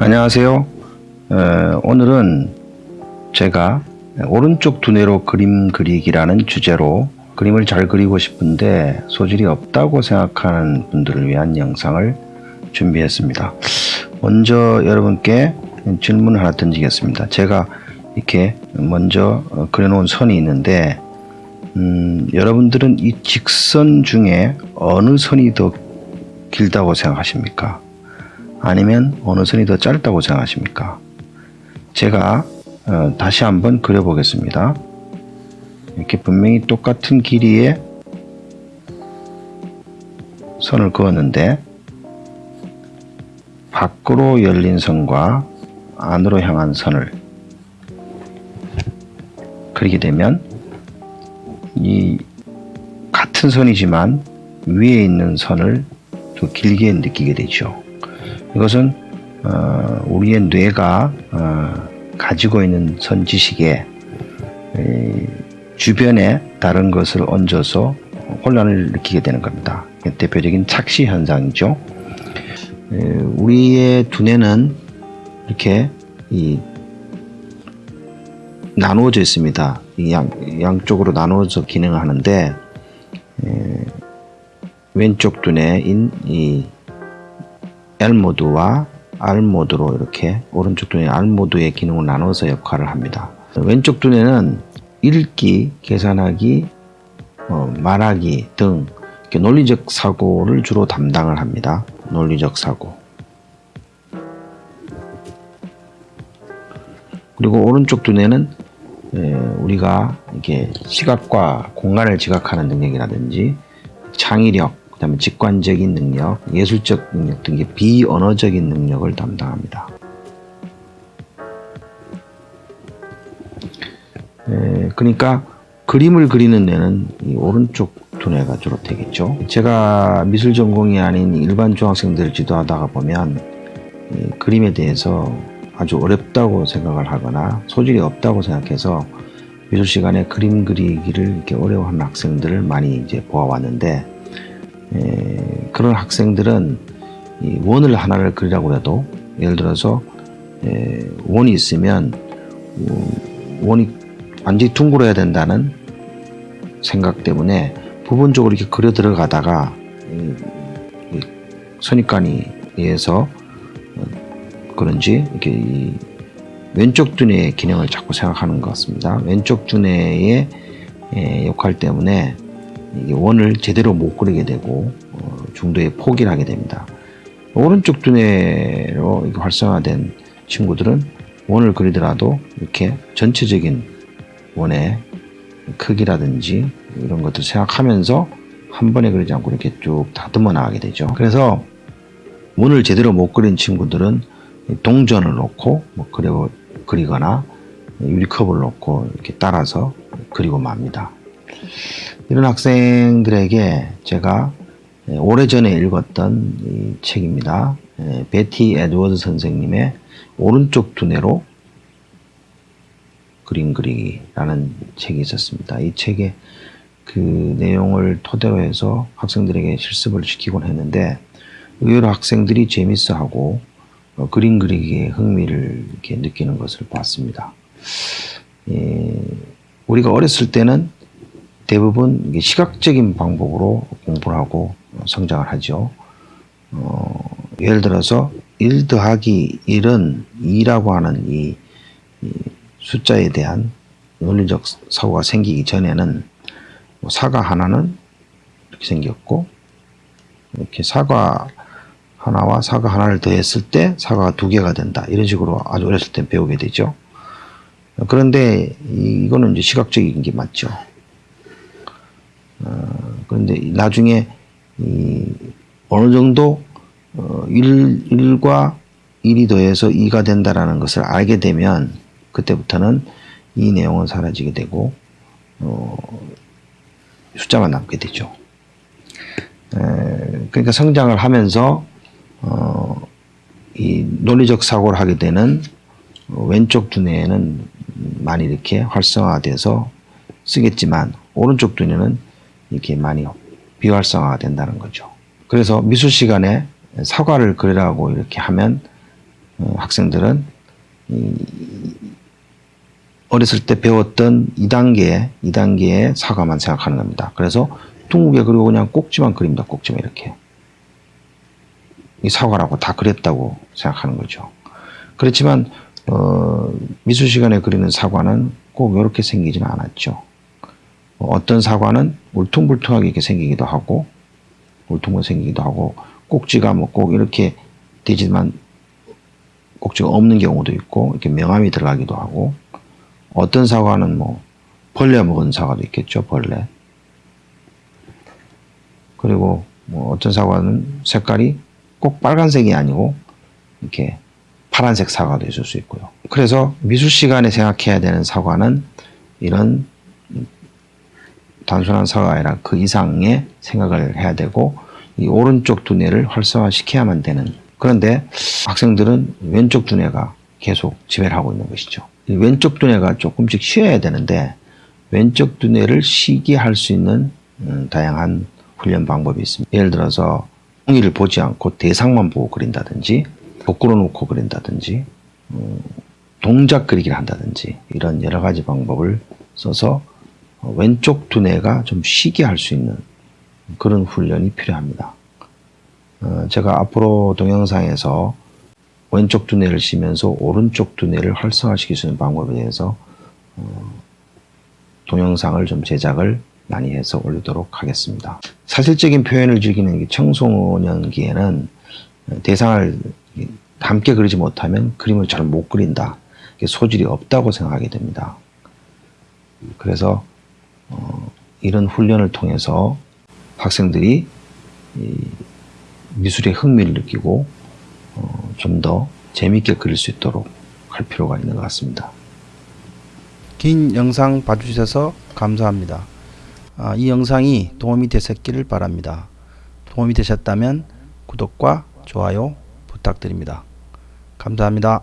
안녕하세요. 어, 오늘은 제가 오른쪽 두뇌로 그림 그리기라는 주제로 그림을 잘 그리고 싶은데 소질이 없다고 생각하는 분들을 위한 영상을 준비했습니다. 먼저 여러분께 질문을 하나 던지겠습니다. 제가 이렇게 먼저 어, 그려놓은 선이 있는데 음, 여러분들은 이 직선 중에 어느 선이 더 길다고 생각하십니까? 아니면 어느 선이 더 짧다고 생각하십니까? 제가 어, 다시 한번 그려보겠습니다. 이렇게 분명히 똑같은 길이의 선을 그었는데 밖으로 열린 선과 안으로 향한 선을 그리게 되면 이 같은 선이지만 위에 있는 선을 더 길게 느끼게 되죠. 이것은 어, 우리의 뇌가 어, 가지고 있는 선지식에 에, 주변에 다른 것을 얹어서 혼란을 느끼게 되는 겁니다. 대표적인 착시 현상이죠. 에, 우리의 두뇌는 이렇게 이 나누어져 있습니다. 양, 양쪽으로 나누어서 기능을 하는데 에, 왼쪽 두뇌인 이 L 모드와 R 모드로 이렇게 오른쪽 두뇌 R 모드의 기능을 나눠서 역할을 합니다. 왼쪽 두뇌는 읽기, 계산하기, 어, 말하기 등 논리적 사고를 주로 담당을 합니다. 논리적 사고. 그리고 오른쪽 두뇌는 에, 우리가 이게 시각과 공간을 지각하는 능력이라든지 창의력, 그 다음에 직관적인 능력, 예술적 능력 등의 비언어적인 능력을 담당합니다. 에, 그러니까 그림을 그리는 뇌는 오른쪽 두뇌가 주로 되겠죠. 제가 미술 전공이 아닌 일반 중학생들을 지도하다가 보면 그림에 대해서 아주 어렵다고 생각을 하거나 소질이 없다고 생각해서 미술 시간에 그림 그리기를 이렇게 어려워하는 학생들을 많이 이제 보아왔는데 에, 그런 학생들은 원을 하나를 그리라고 해도 예를 들어서 에, 원이 있으면 원이 완전히 둥그러야 된다는 생각 때문에 부분적으로 이렇게 그려 들어가다가 선입관이 의해서 그런지 이렇게 왼쪽 두뇌의 기능을 자꾸 생각하는 것 같습니다. 왼쪽 두뇌의 역할 때문에 원을 제대로 못 그리게 되고 어, 중도에 포기를 하게 됩니다. 오른쪽 두뇌로 활성화된 친구들은 원을 그리더라도 이렇게 전체적인 원의 크기라든지 이런 것들 생각하면서 한 번에 그리지 않고 이렇게 쭉 다듬어 나가게 되죠. 그래서 원을 제대로 못 그린 친구들은 동전을 놓고 뭐 그려 그리거나 유리컵을 놓고 이렇게 따라서 그리고 맙니다. 이런 학생들에게 제가 오래전에 읽었던 이 책입니다. 베티 에드워드 선생님의 오른쪽 두뇌로 그림 그리기라는 책이 있었습니다. 이 책의 그 내용을 토대로 해서 학생들에게 실습을 시키곤 했는데 의외로 학생들이 재밌어하고 어, 그림 그리기에 흥미를 이렇게 느끼는 것을 봤습니다. 예, 우리가 어렸을 때는 대부분 시각적인 방법으로 공부를 하고 성장을 하죠. 어, 예를 들어서 1 더하기 1은 2라고 하는 이, 이 숫자에 대한 논리적 사고가 생기기 전에는 뭐 사과 하나는 이렇게 생겼고 이렇게 사과 하나와 사과 하나를 더했을 때 사과가 두 개가 된다. 이런 식으로 아주 어렸을 때 배우게 되죠. 그런데 이거는 이제 시각적인 게 맞죠. 어, 그런데 나중에 어느 정도 1, 어, 1 과 1이 더해서 2가 된다라는 것을 알게 되면 그때부터는 이 내용은 사라지게 되고 어, 숫자만 남게 되죠. 에, 그러니까 성장을 하면서 어, 이 논리적 사고를 하게 되는 왼쪽 두뇌에는 많이 이렇게 활성화돼서 쓰겠지만 오른쪽 두뇌는 이렇게 많이 비활성화가 된다는 거죠. 그래서 미술 시간에 사과를 그리라고 이렇게 하면 어, 학생들은 이, 어렸을 때 배웠던 2단계, 2단계의 사과만 생각하는 겁니다. 그래서 둥글게 그리고 그냥 꼭지만 그립니다. 꼭지만 이렇게. 이 사과라고 다 그렸다고 생각하는 거죠. 그렇지만 어, 미술 시간에 그리는 사과는 꼭 이렇게 생기지는 않았죠. 어, 어떤 사과는 울퉁불퉁하게 이렇게 생기기도 하고 울퉁불퉁 생기기도 하고 꼭지가 뭐 꼭 이렇게 되지만 꼭지가 없는 경우도 있고 이렇게 명암이 들어가기도 하고 어떤 사과는 뭐 벌레 먹은 사과도 있겠죠 벌레 그리고 뭐 어떤 사과는 색깔이 꼭 빨간색이 아니고 이렇게 파란색 사과도 있을 수 있고요. 그래서 미술 시간에 생각해야 되는 사과는 이런 단순한 사과가 아니라 그 이상의 생각을 해야 되고 이 오른쪽 두뇌를 활성화시켜야만 되는 그런데 학생들은 왼쪽 두뇌가 계속 지배를 하고 있는 것이죠. 이 왼쪽 두뇌가 조금씩 쉬어야 되는데 왼쪽 두뇌를 쉬게 할 수 있는 음, 다양한 훈련 방법이 있습니다. 예를 들어서 웅이를 보지 않고 대상만 보고 그린다든지 거꾸로 놓고 그린다든지 음, 동작 그리기를 한다든지 이런 여러 가지 방법을 써서 어, 왼쪽 두뇌가 좀 쉬게 할 수 있는 그런 훈련이 필요합니다. 어, 제가 앞으로 동영상에서 왼쪽 두뇌를 쉬면서 오른쪽 두뇌를 활성화시킬 수 있는 방법에 대해서 어, 동영상을 좀 제작을 많이 해서 올리도록 하겠습니다. 사실적인 표현을 즐기는 이 청소년기에는 대상을 함께 그리지 못하면 그림을 잘 못 그린다. 소질이 없다고 생각하게 됩니다. 그래서 어, 이런 훈련을 통해서 학생들이 미술에 흥미를 느끼고 어, 좀더 재미있게 그릴 수 있도록 할 필요가 있는 것 같습니다. 긴 영상 봐주셔서 감사합니다. 아, 이 영상이 도움이 되셨기를 바랍니다. 도움이 되셨다면 구독과 좋아요 부탁드립니다. 감사합니다.